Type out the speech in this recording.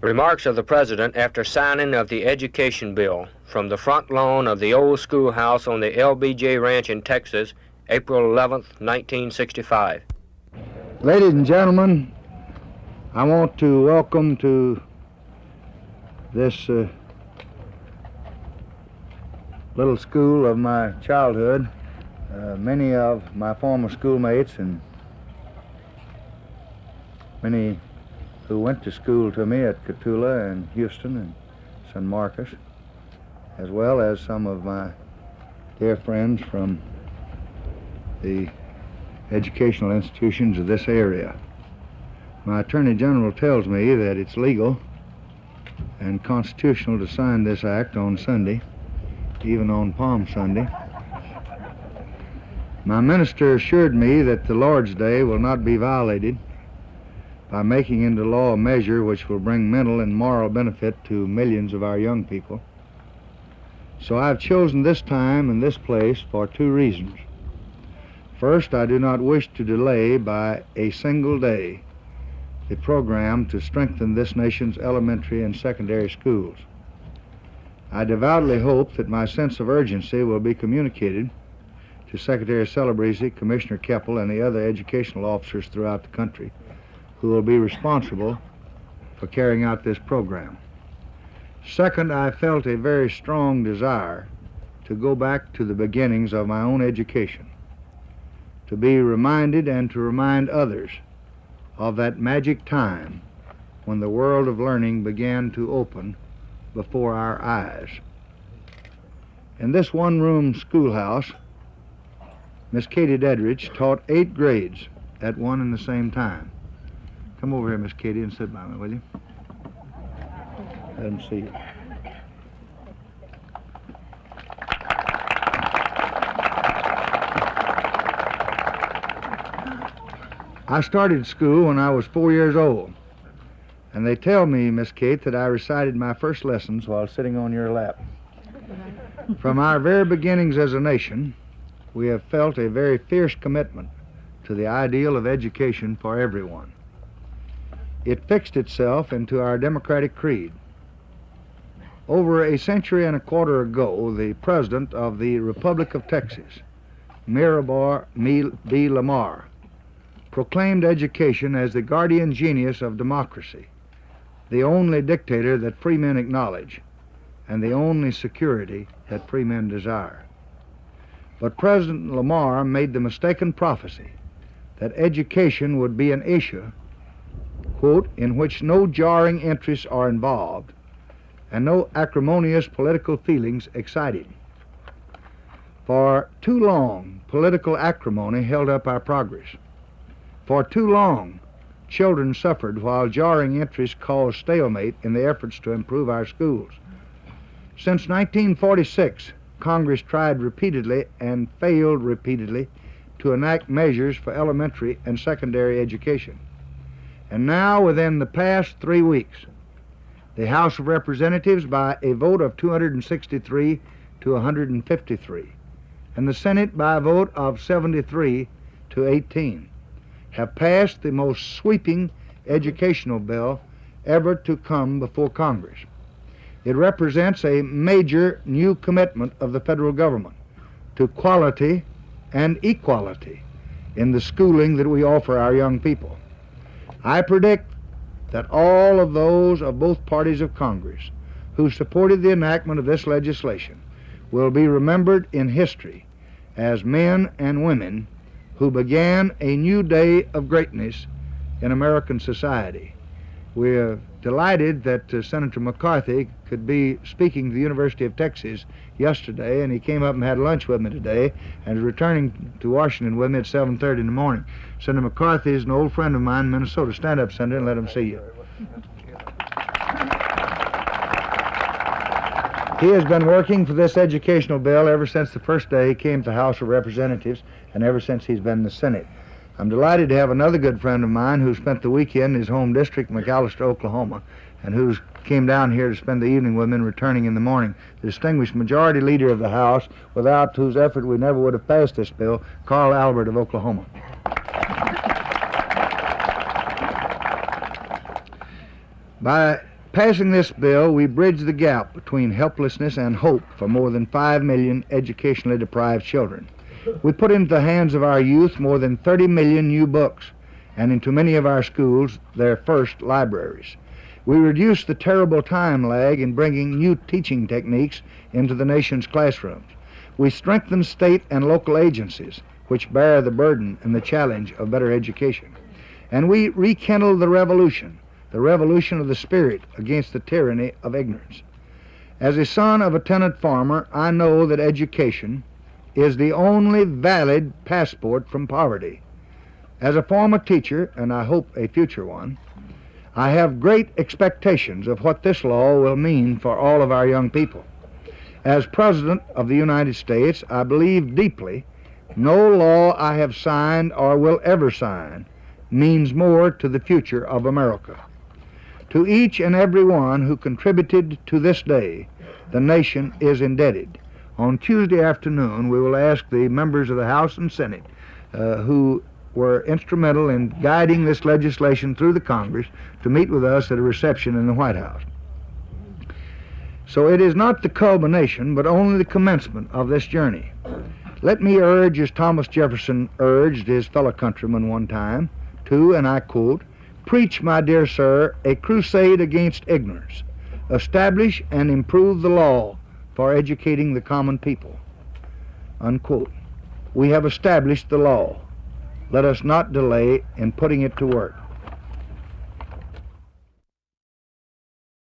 Remarks of the President after signing of the Education Bill from the front lawn of the old schoolhouse on the LBJ Ranch in Texas, April 11, 1965. Ladies and gentlemen, I want to welcome to this uh, little school of my childhood uh, many of my former schoolmates and many who went to school to me at Cotulla and Houston and San Marcos, as well as some of my dear friends from the educational institutions of this area. My Attorney General tells me that it's legal and constitutional to sign this act on Sunday, even on Palm Sunday. My minister assured me that the Lord's Day will not be violated by making into law a measure which will bring mental and moral benefit to millions of our young people. So I've chosen this time and this place for two reasons. First, I do not wish to delay by a single day the program to strengthen this nation's elementary and secondary schools. I devoutly hope that my sense of urgency will be communicated to Secretary Celebrezze, Commissioner Keppel, and the other educational officers throughout the country who will be responsible for carrying out this program. Second, I felt a very strong desire to go back to the beginnings of my own education, to be reminded and to remind others of that magic time when the world of learning began to open before our eyes. In this one-room schoolhouse, Miss Katie Deadrich taught eight grades at one and the same time. Come over here, Miss Katie, and sit by me, will you? Let see you. I started school when I was four years old. And they tell me, Miss Kate, that I recited my first lessons while sitting on your lap. From our very beginnings as a nation, we have felt a very fierce commitment to the ideal of education for everyone. It fixed itself into our democratic creed. Over a century and a quarter ago, the president of the Republic of Texas, Mirabeau B. Lamar, proclaimed education as the guardian genius of democracy, the only dictator that free men acknowledge, and the only security that free men desire. But President Lamar made the mistaken prophecy that education would be an issue, quote, in which no jarring interests are involved and no acrimonious political feelings excited. For too long, political acrimony held up our progress. For too long, children suffered while jarring interests caused stalemate in the efforts to improve our schools. Since 1946, Congress tried repeatedly and failed repeatedly to enact measures for elementary and secondary education. And now, within the past three weeks, the House of Representatives, by a vote of 263 to 153, and the Senate by a vote of 73 to 18, have passed the most sweeping educational bill ever to come before Congress. It represents a major new commitment of the federal government to quality and equality in the schooling that we offer our young people. I predict that all of those of both parties of Congress who supported the enactment of this legislation will be remembered in history as men and women who began a new day of greatness in American society. We're delighted that uh, Senator McCarthy could be speaking to the University of Texas yesterday, and he came up and had lunch with me today, and is returning to Washington with me at 7.30 in the morning. Senator McCarthy is an old friend of mine in Minnesota. Stand up, Senator, and let him see you. He has been working for this educational bill ever since the first day he came to the House of Representatives and ever since he's been in the Senate. I'm delighted to have another good friend of mine who spent the weekend in his home district, McAlester, Oklahoma, and who came down here to spend the evening with me and returning in the morning. The distinguished majority leader of the House, without whose effort we never would have passed this bill, Carl Albert of Oklahoma. By passing this bill, we bridge the gap between helplessness and hope for more than 5 million educationally deprived children. We put into the hands of our youth more than 30 million new books, and into many of our schools their first libraries. We reduce the terrible time lag in bringing new teaching techniques into the nation's classrooms. We strengthen state and local agencies which bear the burden and the challenge of better education. And we rekindle the revolution, the revolution of the spirit against the tyranny of ignorance. As a son of a tenant farmer, I know that education is the only valid passport from poverty. As a former teacher, and I hope a future one, I have great expectations of what this law will mean for all of our young people. As President of the United States, I believe deeply no law I have signed or will ever sign means more to the future of America. To each and every one who contributed to this day, the nation is indebted. On Tuesday afternoon, we will ask the members of the House and Senate uh, who were instrumental in guiding this legislation through the Congress to meet with us at a reception in the White House. So it is not the culmination, but only the commencement of this journey. Let me urge, as Thomas Jefferson urged his fellow countrymen one time, to, and I quote, Preach, my dear sir, a crusade against ignorance. Establish and improve the law for educating the common people. Unquote. We have established the law. Let us not delay in putting it to work.